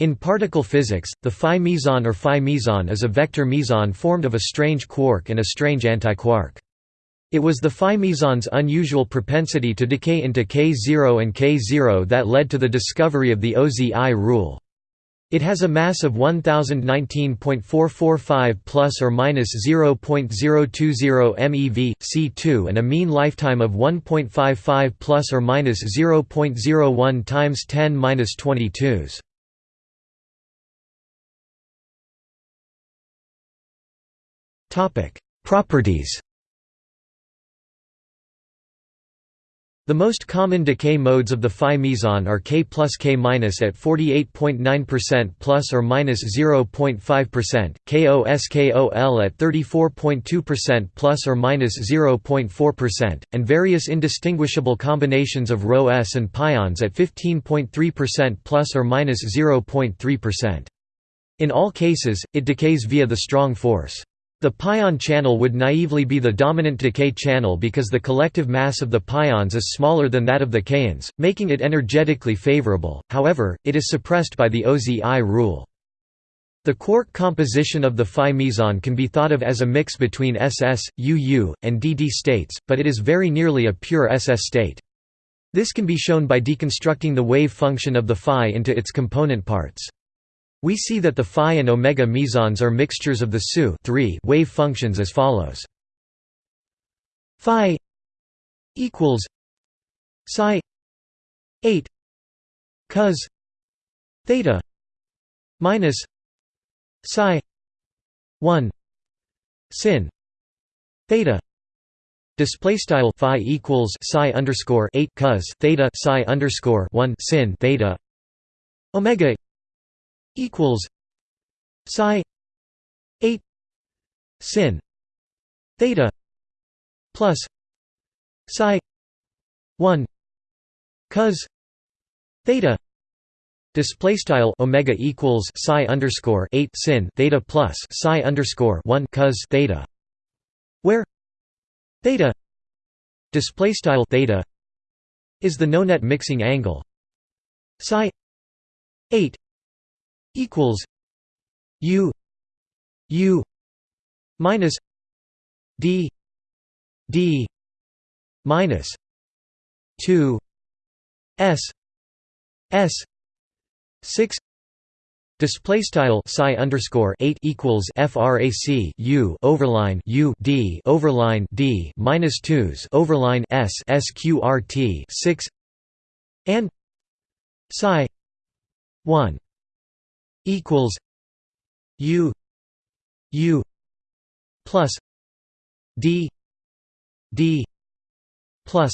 In particle physics, the phi meson or phi meson is a vector meson formed of a strange quark and a strange antiquark. It was the phi meson's unusual propensity to decay into K0 and K0 that led to the discovery of the OZI rule. It has a mass of 1019.445 plus or minus 0.020 MeV C2 and a mean lifetime of 1.55 plus or minus 0.01 times 10^-22s. Topic: Properties The most common decay modes of the phi meson are K plus K minus at 48.9% plus or minus 0.5%, KOSKOL at 34.2% plus or minus 0.4%, and various indistinguishable combinations of Rho S and pions at 15.3% plus or minus 0.3%. In all cases, it decays via the strong force. The pion channel would naively be the dominant decay channel because the collective mass of the pions is smaller than that of the kaons, making it energetically favorable, however, it is suppressed by the OZI rule. The quark composition of the phi meson can be thought of as a mix between SS, UU, and DD states, but it is very nearly a pure SS state. This can be shown by deconstructing the wave function of the phi into its component parts. We see that the phi and omega mesons are mixtures of the SU wave functions as follows. Phi equals psi 8 cos theta minus psi 1 sin theta Display style phi equals psi underscore eight cos theta psi underscore one sin theta omega equals psi 8 sin theta plus psi 1 cos theta Display style omega equals psi underscore eight sin theta plus psi underscore one cos theta, where theta display style theta is the nonet mixing angle. Psi eight equals U U minus D D minus two S S six Display style psi underscore eight equals frac u overline u d overline d minus twos overline s sqrt six and psi one equals U U plus D D plus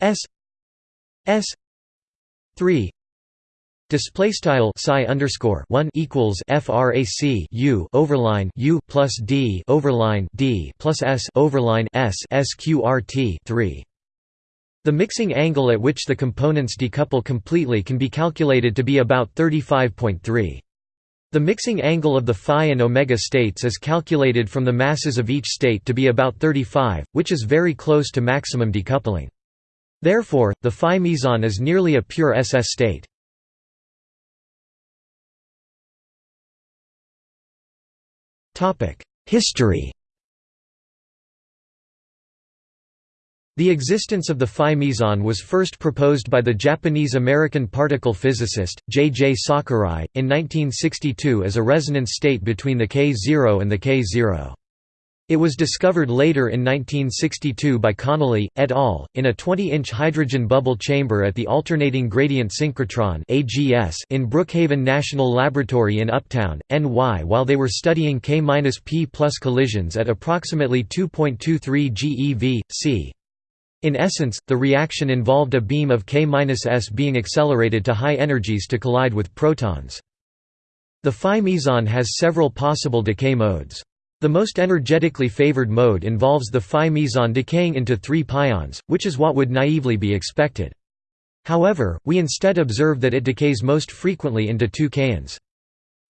S S three Display style psi underscore one equals frac u overline u plus d overline d plus s overline s sqrt three. The mixing angle at which the components decouple completely can be calculated to be about 35.3. The mixing angle of the phi and omega states is calculated from the masses of each state to be about 35, which is very close to maximum decoupling. Therefore, the phi meson is nearly a pure SS state. History The existence of the phi meson was first proposed by the Japanese-American particle physicist, J. J. Sakurai, in 1962 as a resonance state between the K0 and the K0. It was discovered later in 1962 by Connolly, et al., in a 20-inch hydrogen bubble chamber at the Alternating Gradient Synchrotron in Brookhaven National Laboratory in Upton, NY while they were studying K-P plus collisions at approximately 2.23 GeV, c. In essence, the reaction involved a beam of K-S being accelerated to high energies to collide with protons. The phi meson has several possible decay modes. The most energetically favored mode involves the phi meson decaying into three pions, which is what would naively be expected. However, we instead observe that it decays most frequently into two kaons.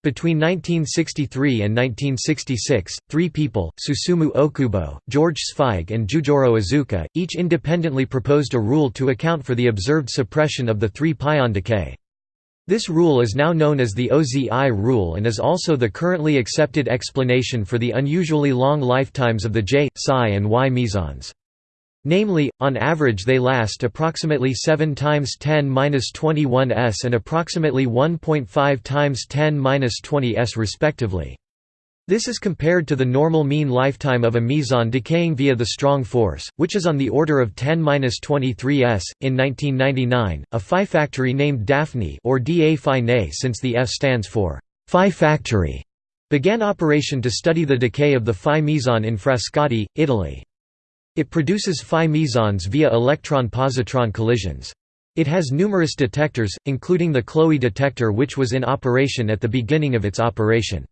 Between 1963 and 1966, three people, Susumu Okubo, George Zweig and Jugoro Iizuka, each independently proposed a rule to account for the observed suppression of the three-pion decay. This rule is now known as the OZI rule and is also the currently accepted explanation for the unusually long lifetimes of the J, Psi and Y mesons. Namely, on average they last approximately 7 times 10^-21 s and approximately 1.5 times 10^-20 s respectively. This is compared to the normal mean lifetime of a meson decaying via the strong force, which is on the order of 10-23 s. In 1999, a phi factory named Daphne or DA Phi Ne since the F stands for Phi factory began operation to study the decay of the Phi meson in Frascati, Italy. It produces Phi mesons via electron-positron collisions. It has numerous detectors, including the KLOE detector which was in operation at the beginning of its operation.